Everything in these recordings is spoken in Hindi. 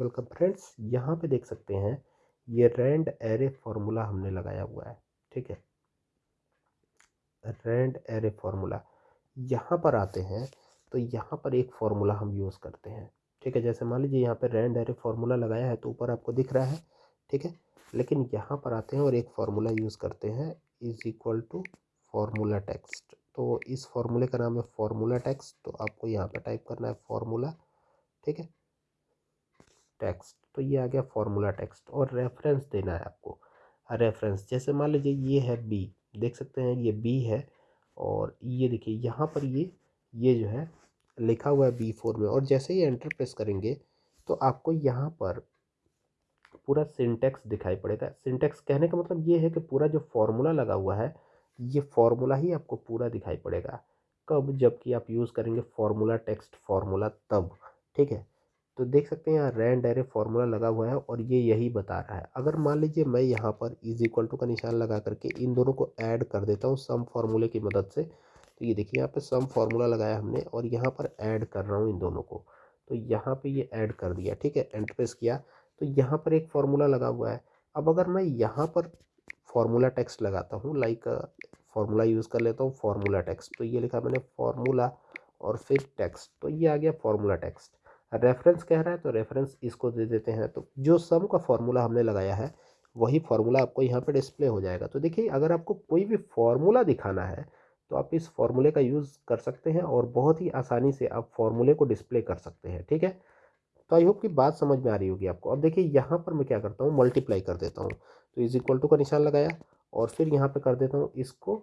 वेलकम फ्रेंड्स यहाँ पे देख सकते हैं, ये रैंड एरे फॉर्मूला हमने लगाया हुआ है, ठीक है? रैंड एरे फॉर्मूला यहाँ पर आते हैं तो यहाँ पर एक फार्मूला हम यूज़ करते हैं, ठीक है? जैसे मान लीजिए यहाँ पे रैंड एरे फार्मूला लगाया है तो ऊपर आपको दिख रहा है, ठीक है? लेकिन यहाँ पर आते हैं और एक फार्मूला यूज़ करते हैं is equal to formula text तो इस फार्मूले का नाम है फार्मूला टेक्स्ट तो आपको यहाँ पर टाइप करना है फार्मूला ठीक है? टेक्स्ट तो ये आ गया फार्मूला टेक्स्ट और रेफरेंस देना है आपको। रेफरेंस, जैसे मान लीजिए ये है बी देख सकते हैं ये बी है और ये देखिए यहाँ पर ये ये जो है लिखा हुआ है बी फोर में और जैसे ही एंटर प्रेस करेंगे तो आपको यहाँ पर पूरा सिंटेक्स दिखाई पड़ेगा। सिंटेक्स कहने का मतलब ये है कि पूरा जो फॉर्मूला लगा हुआ है, ये फॉर्मूला ही आपको पूरा दिखाई पड़ेगा। कब? जबकि आप यूज़ करेंगे फॉर्मूला टेक्स्ट, फॉर्मूला तब, ठीक है? तो देख सकते हैं यहाँ रैंड एरे फॉर्मूला लगा हुआ है और ये यही बता रहा है। अगर मान लीजिए मैं यहाँ पर इज़ इक्वल टू का निशान लगा करके इन दोनों को ऐड कर देता हूँ सम फार्मूले की मदद से तो ये देखिए यहाँ पे सम फार्मूला लगाया हमने और यहाँ पर ऐड कर रहा हूँ इन दोनों को। तो यहाँ पे ये ऐड कर दिया, ठीक है? एंटर प्रेस किया तो यहाँ पर एक फार्मूला लगा हुआ है। अब अगर मैं यहाँ पर फार्मूला टेक्स्ट लगाता हूँ लाइक फार्मूला यूज़ कर लेता हूँ फार्मूला टेक्स्ट तो ये लिखा मैंने फार्मूला और फिर टेक्स्ट तो ये आ गया फार्मूला टेक्स्ट रेफरेंस कह रहा है तो रेफरेंस इसको दे देते हैं। तो जो सम का फार्मूला हमने लगाया है, वही फार्मूला आपको यहाँ पे डिस्प्ले हो जाएगा। तो देखिए, अगर आपको कोई भी फार्मूला दिखाना है तो आप इस फार्मूले का यूज़ कर सकते हैं और बहुत ही आसानी से आप फार्मूले को डिस्प्ले कर सकते हैं, ठीक है? तो आई होप कि बात समझ में आ रही होगी आपको। अब देखिए, यहाँ पर मैं क्या करता हूँ मल्टीप्लाई कर देता हूँ। तो इज़ इक्वल टू का निशान लगाया और फिर यहाँ पे कर देता हूँ इसको,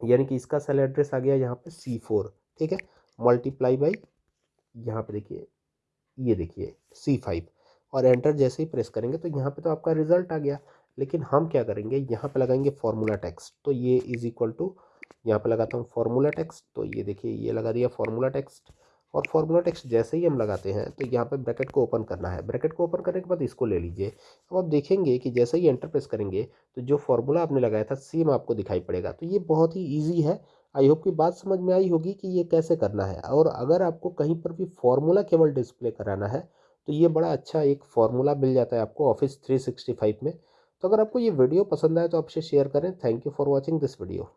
यानी कि इसका सेल एड्रेस आ गया यहाँ पे सी फोर ठीक है? मल्टीप्लाई बाई यहाँ पे देखिए ये देखिए सी फाइव और एंटर जैसे ही प्रेस करेंगे तो यहाँ पे तो आपका रिज़ल्ट आ गया। लेकिन हम क्या करेंगे, यहाँ पे लगाएँगे फार्मूला टेक्स्ट तो ये इज़ इक्वल टू यहाँ पे लगाता हूँ फार्मूला टेक्स्ट तो ये देखिए, ये लगा दिया फार्मूला टेक्स्ट और फार्मूला टेक्स्ट जैसे ही हम लगाते हैं तो यहाँ पे ब्रैकेट को ओपन करना है। ब्रैकेट को ओपन करने के बाद इसको ले लीजिए। अब आप देखेंगे कि जैसे ही एंटर प्रेस करेंगे तो जो फार्मूला आपने लगाया था सेम आपको दिखाई पड़ेगा। तो ये बहुत ही ईजी है। आई होप की बात समझ में आई होगी कि ये कैसे करना है। और अगर आपको कहीं पर भी फॉर्मूला केवल डिस्प्ले कराना है तो ये बड़ा अच्छा एक फार्मूला मिल जाता है आपको ऑफ़िस 365 में। तो अगर आपको ये वीडियो पसंद आए तो आपसे शेयर करें। Thank you for watching this video.